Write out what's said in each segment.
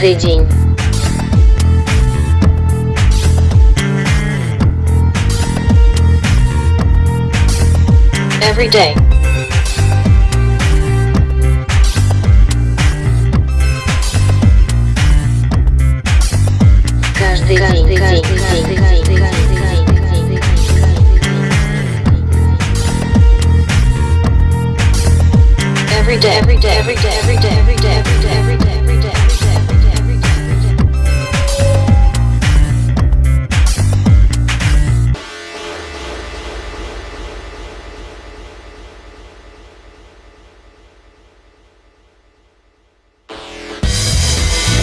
каждый день. Every day. Каждый, каждый день.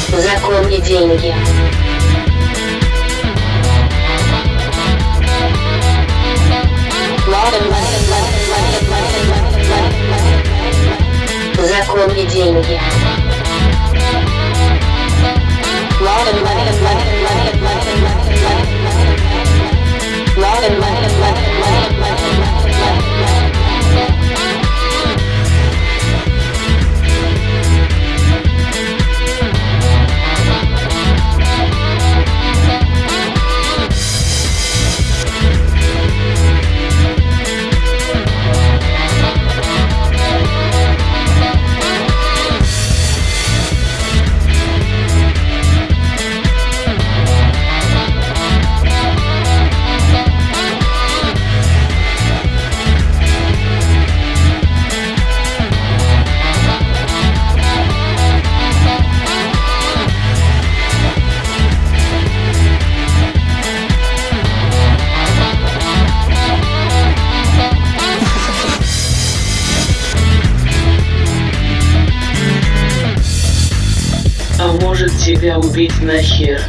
Закон и деньги. Закон и деньги. тебя убить нахер.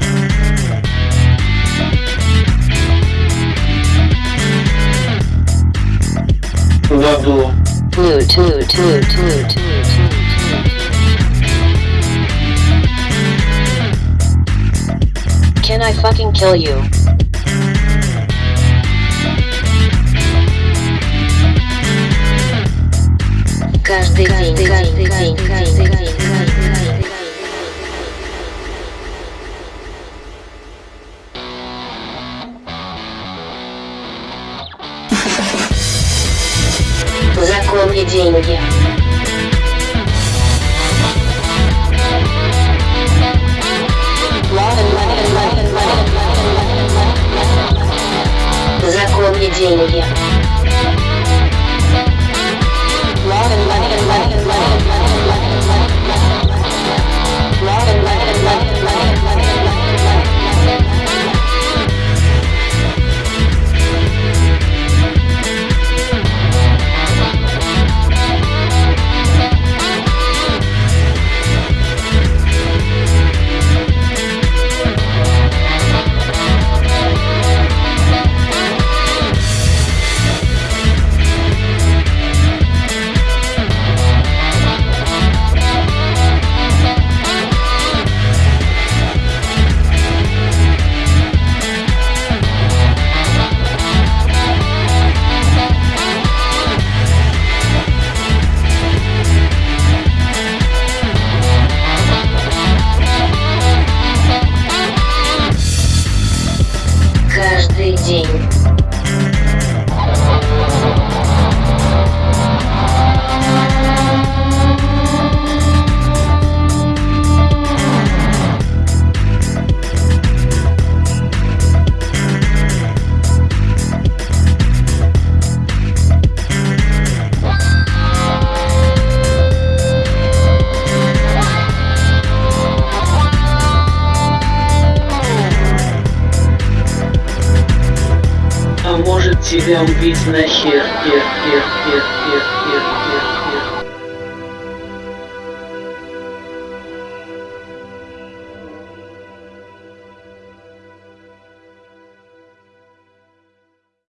В аду. Loot, loot, loot, loot, loot. Can I fucking kill you? Каждый день, каждый день, каждый день. были деньги. Законные деньги. тебя убить нахер, хер, хер, хер, хер, хер, хер.